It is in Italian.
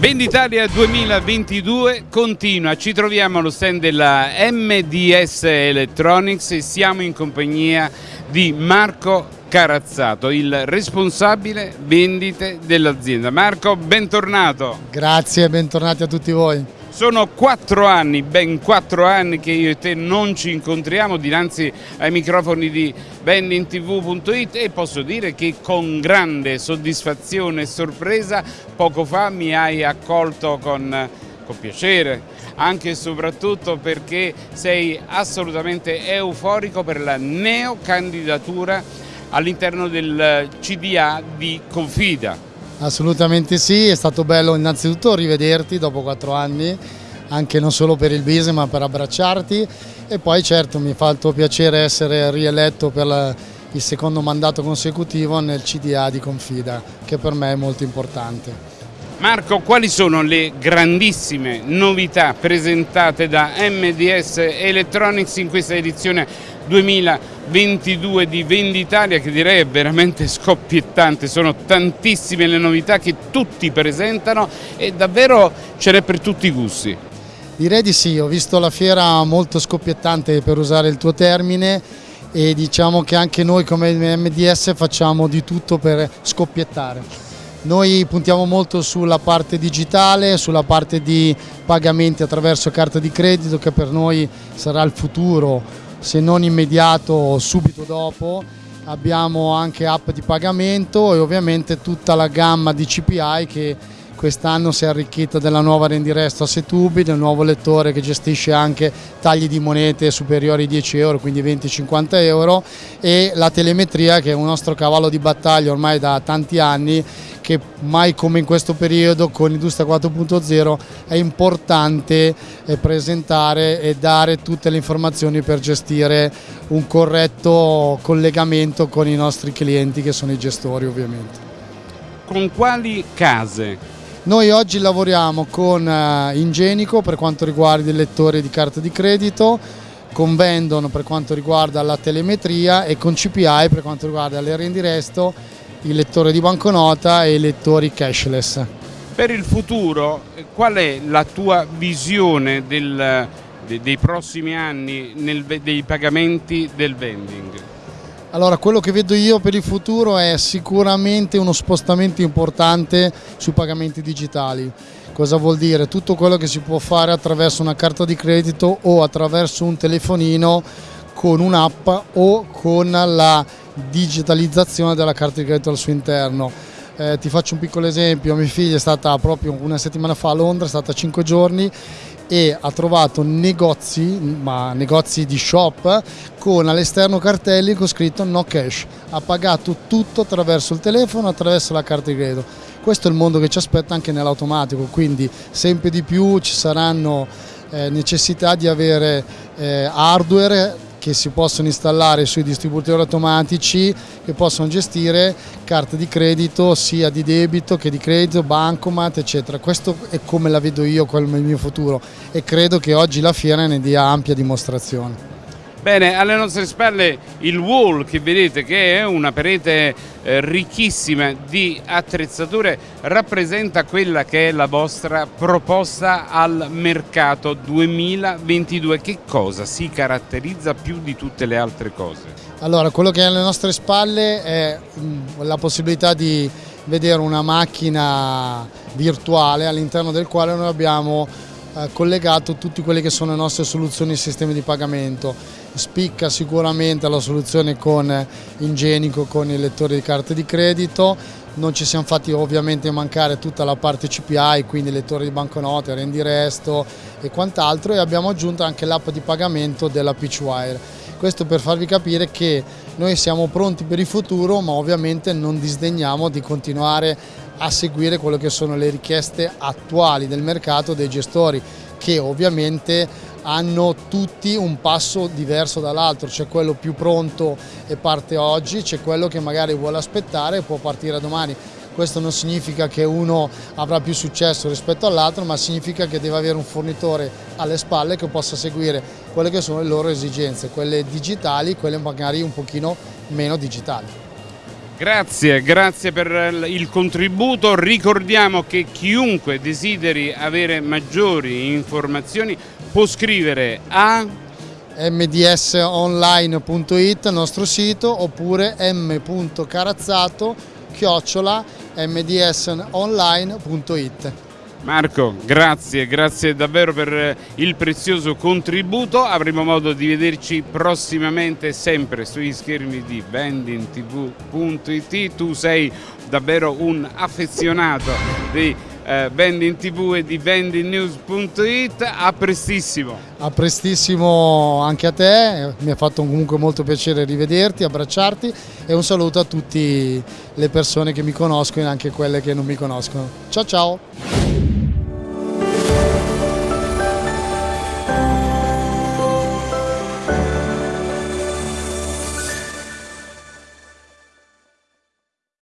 Venditalia 2022 continua, ci troviamo allo stand della MDS Electronics e siamo in compagnia di Marco Carazzato, il responsabile vendite dell'azienda. Marco, bentornato. Grazie, bentornati a tutti voi. Sono quattro anni, ben quattro anni che io e te non ci incontriamo dinanzi ai microfoni di vendingtv.it e posso dire che con grande soddisfazione e sorpresa poco fa mi hai accolto con, con piacere, anche e soprattutto perché sei assolutamente euforico per la neocandidatura all'interno del CDA di Confida. Assolutamente sì, è stato bello innanzitutto rivederti dopo quattro anni, anche non solo per il business ma per abbracciarti e poi certo mi fa il tuo piacere essere rieletto per il secondo mandato consecutivo nel CDA di Confida, che per me è molto importante. Marco, quali sono le grandissime novità presentate da MDS Electronics in questa edizione 2022 di Venditalia che direi è veramente scoppiettante, sono tantissime le novità che tutti presentano e davvero ce n'è per tutti i gusti. Direi di sì, ho visto la fiera molto scoppiettante per usare il tuo termine e diciamo che anche noi come MDS facciamo di tutto per scoppiettare. Noi puntiamo molto sulla parte digitale, sulla parte di pagamenti attraverso carta di credito che per noi sarà il futuro, se non immediato subito dopo. Abbiamo anche app di pagamento e ovviamente tutta la gamma di CPI che quest'anno si è arricchita della nuova rendiresto a 6 tubi, del nuovo lettore che gestisce anche tagli di monete superiori ai 10 euro, quindi 20-50 euro e la telemetria che è un nostro cavallo di battaglia ormai da tanti anni che mai come in questo periodo con Industria 4.0 è importante eh, presentare e dare tutte le informazioni per gestire un corretto collegamento con i nostri clienti che sono i gestori ovviamente. Con quali case? Noi oggi lavoriamo con eh, Ingenico per quanto riguarda il lettore di carta di credito, con Vendon per quanto riguarda la telemetria e con CPI per quanto riguarda le rendi resto il lettore di banconota e i lettori cashless. Per il futuro qual è la tua visione del, dei prossimi anni nel, dei pagamenti del vending? Allora, quello che vedo io per il futuro è sicuramente uno spostamento importante sui pagamenti digitali. Cosa vuol dire? Tutto quello che si può fare attraverso una carta di credito o attraverso un telefonino con un'app o con la digitalizzazione della carta di credito al suo interno. Eh, ti faccio un piccolo esempio, mia figlia è stata proprio una settimana fa a Londra, è stata 5 giorni e ha trovato negozi, ma negozi di shop, con all'esterno cartelli con scritto no cash. Ha pagato tutto attraverso il telefono, attraverso la carta di credito. Questo è il mondo che ci aspetta anche nell'automatico, quindi sempre di più ci saranno eh, necessità di avere eh, hardware che si possono installare sui distributori automatici che possono gestire carte di credito sia di debito che di credito, bancomat eccetera. Questo è come la vedo io come il mio futuro e credo che oggi la fiera ne dia ampia dimostrazione. Bene, alle nostre spalle il wall che vedete che è una parete eh, ricchissima di attrezzature rappresenta quella che è la vostra proposta al mercato 2022. Che cosa si caratterizza più di tutte le altre cose? Allora, quello che è alle nostre spalle è mm, la possibilità di vedere una macchina virtuale all'interno del quale noi abbiamo collegato tutte quelle che sono le nostre soluzioni e sistemi di pagamento. Spicca sicuramente la soluzione con Ingenico, con il lettore di carte di credito, non ci siamo fatti ovviamente mancare tutta la parte CPI, quindi lettore di banconote, rendi resto e quant'altro e abbiamo aggiunto anche l'app di pagamento della Pitchwire. Questo per farvi capire che noi siamo pronti per il futuro ma ovviamente non disdegniamo di continuare a seguire quelle che sono le richieste attuali del mercato dei gestori che ovviamente hanno tutti un passo diverso dall'altro, c'è quello più pronto e parte oggi, c'è quello che magari vuole aspettare e può partire domani. Questo non significa che uno avrà più successo rispetto all'altro, ma significa che deve avere un fornitore alle spalle che possa seguire quelle che sono le loro esigenze, quelle digitali, quelle magari un pochino meno digitali. Grazie, grazie per il contributo. Ricordiamo che chiunque desideri avere maggiori informazioni può scrivere a mdsonline.it, nostro sito, oppure m.carazzato chiocciola mdsonline.it. Marco, grazie, grazie davvero per il prezioso contributo, avremo modo di vederci prossimamente sempre sugli schermi di vendingtv.it, tu sei davvero un affezionato di eh, Vending TV e di vendingnews.it, a prestissimo. A prestissimo anche a te, mi ha fatto comunque molto piacere rivederti, abbracciarti e un saluto a tutte le persone che mi conoscono e anche quelle che non mi conoscono. Ciao ciao!